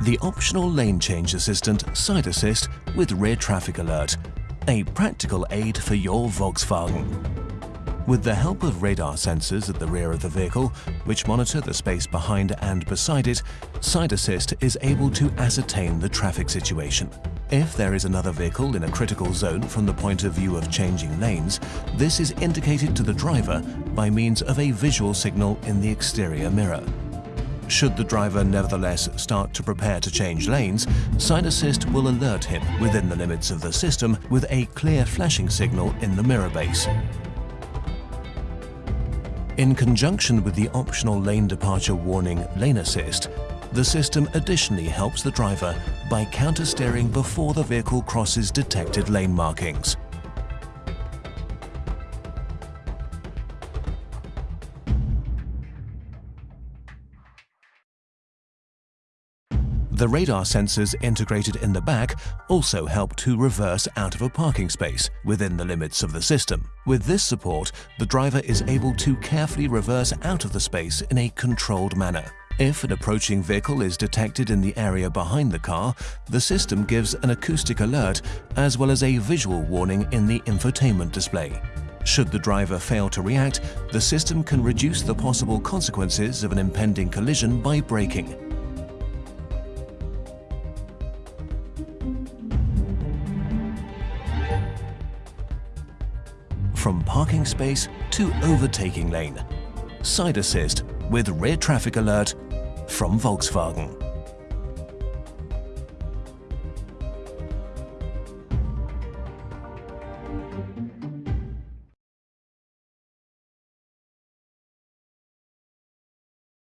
the optional lane change assistant Side Assist with Rear Traffic Alert, a practical aid for your Volkswagen. With the help of radar sensors at the rear of the vehicle, which monitor the space behind and beside it, Side Assist is able to ascertain the traffic situation. If there is another vehicle in a critical zone from the point of view of changing lanes, this is indicated to the driver by means of a visual signal in the exterior mirror. Should the driver nevertheless start to prepare to change lanes, Side Assist will alert him within the limits of the system with a clear flashing signal in the mirror base. In conjunction with the optional lane departure warning Lane Assist, the system additionally helps the driver by counter-steering before the vehicle crosses detected lane markings. The radar sensors integrated in the back also help to reverse out of a parking space within the limits of the system. With this support, the driver is able to carefully reverse out of the space in a controlled manner. If an approaching vehicle is detected in the area behind the car, the system gives an acoustic alert as well as a visual warning in the infotainment display. Should the driver fail to react, the system can reduce the possible consequences of an impending collision by braking. From parking space to overtaking lane. Side assist with rear traffic alert from Volkswagen.